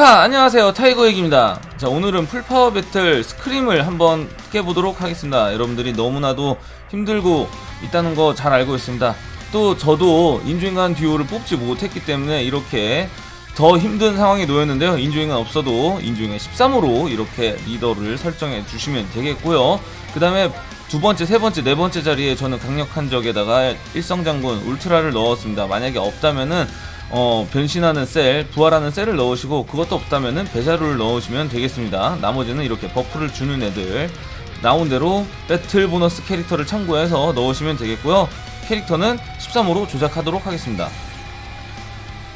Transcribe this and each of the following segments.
히카 안녕하세요. 타이거 얘기입니다. 자 오늘은 full power battle 스크림을 한번 깨보도록 하겠습니다. 여러분들이 너무나도 힘들고 있다는 거 잘 알고 있습니다. 또 저도 인조인간 듀오를 뽑지 못했기 때문에 이렇게 더 힘든 상황에 놓였는데요. 인조인간 없어도 인조인간 13으로 이렇게 리더를 설정해 주시면 되겠고요. 그 다음에 두 번째, 세 번째, 네 번째 자리에 저는 강력한 적에다가 일성장군 울트라를 넣었습니다. 만약에 없다면은 어, 변신하는 셀, 부활하는 셀을 넣으시고 그것도 없다면은 배자루를 넣으시면 되겠습니다. 나머지는 이렇게 buff를 주는 애들 나온 대로 배틀 보너스 캐릭터를 참고해서 넣으시면 되겠고요. 캐릭터는 13호로 조작하도록 하겠습니다.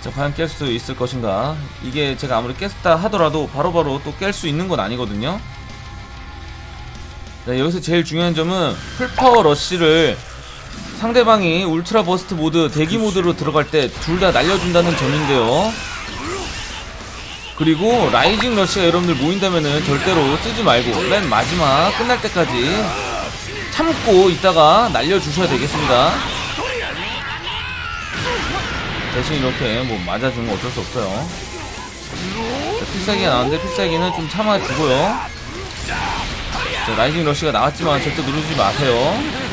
자, 과연 깰 수 있을 것인가? 이게 제가 아무리 깼다 하더라도 바로바로 또 깰 수 있는 건 아니거든요. 자, 여기서 제일 중요한 점은 full power rush를 상대방이 ultra burst mode 대기 모드로 들어갈 때 둘 다 날려준다는 점인데요. 그리고 rising rush가 여러분들 모인다면은 절대로 쓰지 말고 맨 마지막 끝날 때까지 참고 있다가 날려주셔야 되겠습니다. 대신 이렇게 뭐 맞아주는 거 어쩔 수 없어요. 자, 필살기가 나왔는데 필살기는 좀 참아주고요. 자, rising rush가 나왔지만 절대 누르지 마세요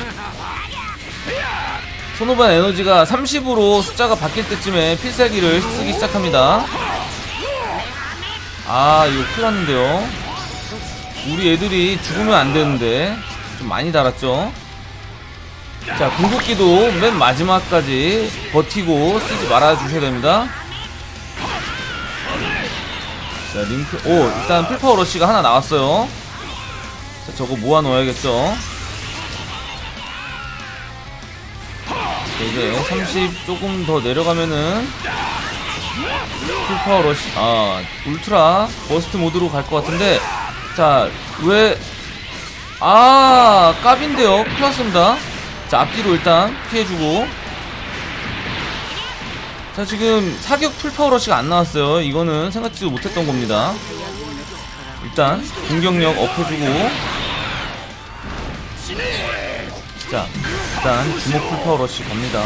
손오반 에너지가 30으로 숫자가 바뀔 때쯤에 필살기를 쓰기 시작합니다. 아 이거 큰일 났는데요. 우리 애들이 죽으면 안 되는데 좀 많이 달았죠? 자 궁극기도 맨 마지막까지 버티고 쓰지 말아 주셔야 됩니다. 자 링크 오 일단 full power rush가 하나 나왔어요. 자 저거 모아 놓아야겠죠 이제 30 조금 더 내려가면은 full power rush 아 ultra burst mode로 갈 것 같은데 자왜 아 깝인데요. 큰일 났습니다. 자 앞뒤로 일단 피해주고. 자 지금 사격 full power rush가 안 나왔어요. 이거는 생각지도 못했던 겁니다. 일단 공격력 up해주고. 자 일단 주먹 full power rush 갑니다.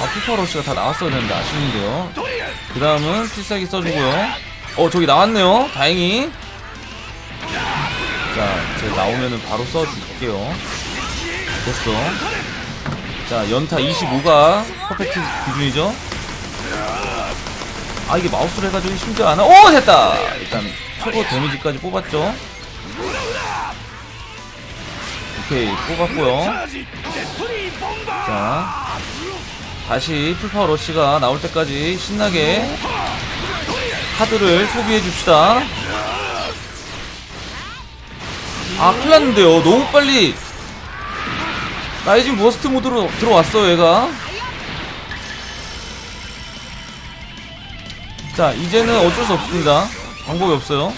아 full power rush가 다 나왔어야 되는데 아쉬운데요. 그 다음은 필살기 써주고요. 어 저기 나왔네요. 다행히. 자 쟤 나오면은 바로 써줄게요. 됐어. 자 연타 25가 perfect 기준이죠? 아 이게 마우스로 해가지고 심지어 안와 오 됐다! 일단 최고 데미지까지 뽑았죠 오케이 뽑았고요. 자 다시 full power rush가 나올 때까지 신나게 카드를 소비해 줍시다. 아 큰일났는데요. 너무 빨리. rising burst 모드로 들어왔어요 얘가. 자 이제는 어쩔 수 없습니다. 방법이 없어요.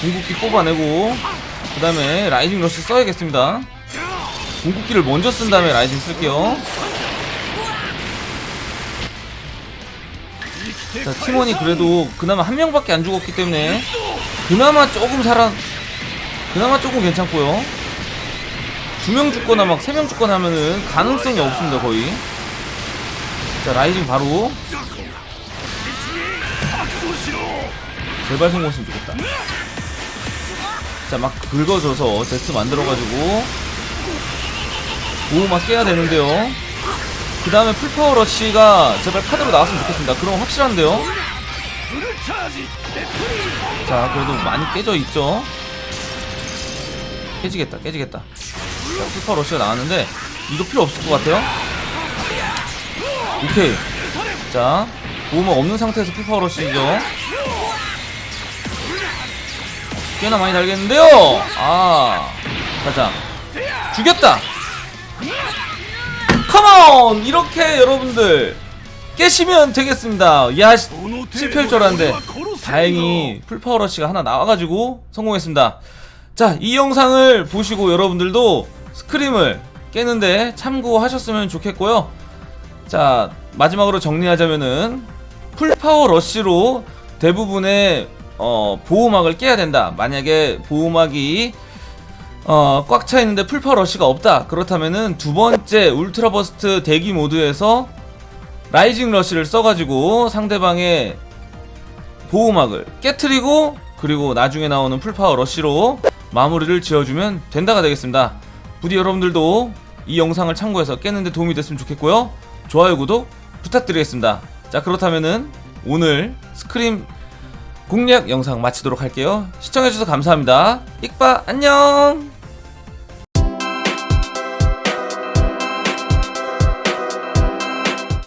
궁극기 뽑아내고 그 다음에 rising rush 써야겠습니다. 궁극기를 먼저 쓴 다음에 rising 쓸게요. 자 팀원이 그래도 그나마 한 명밖에 안 죽었기 때문에 그나마 조금 살아 그나마 조금 괜찮고요. 두 명 죽거나 막 세 명 죽거나 하면은 가능성이 없습니다 거의. 자 rising 바로. 제발 성공했으면 좋겠다 자 막 긁어줘서 제트 만들어가지고. 오 막 깨야 되는데요. 그 다음에 full power rush가 제발 카드로 나왔으면 좋겠습니다. 그럼 확실한데요? 자 그래도 많이 깨져 있죠? 깨지겠다 깨지겠다. 자 full power rush가 나왔는데 이거 필요 없을 것 같아요? 오케이. 자 보호막 없는 상태에서 full power rush죠 꽤나 많이 달겠는데요? 아 가자. 죽였다. Come on! 이렇게 여러분들 깨시면 되겠습니다. 야 시- 실패할 줄 알았는데. 다행히 full power rush가 하나 나와가지고 성공했습니다. 자 이 영상을 보시고 여러분들도 스크림을 깨는데 참고하셨으면 좋겠고요. 자 마지막으로 정리하자면은 full power rush로 대부분의 어, 보호막을 깨야 된다 만약에 보호막이 어, 꽉 차 있는데 full power rush가 없다. 그렇다면은 두 번째 ultra burst 대기 모드에서 rising rush를 써가지고 상대방의 보호막을 깨트리고 그리고 나중에 나오는 full power rush로 마무리를 지어주면 된다가 되겠습니다. 부디 여러분들도 이 영상을 참고해서 깨는데 도움이 됐으면 좋겠고요. 좋아요, 구독 부탁드리겠습니다. 자, 그렇다면은 오늘 스크림 공략 영상 마치도록 할게요. 시청해주셔서 감사합니다. 익바 안녕!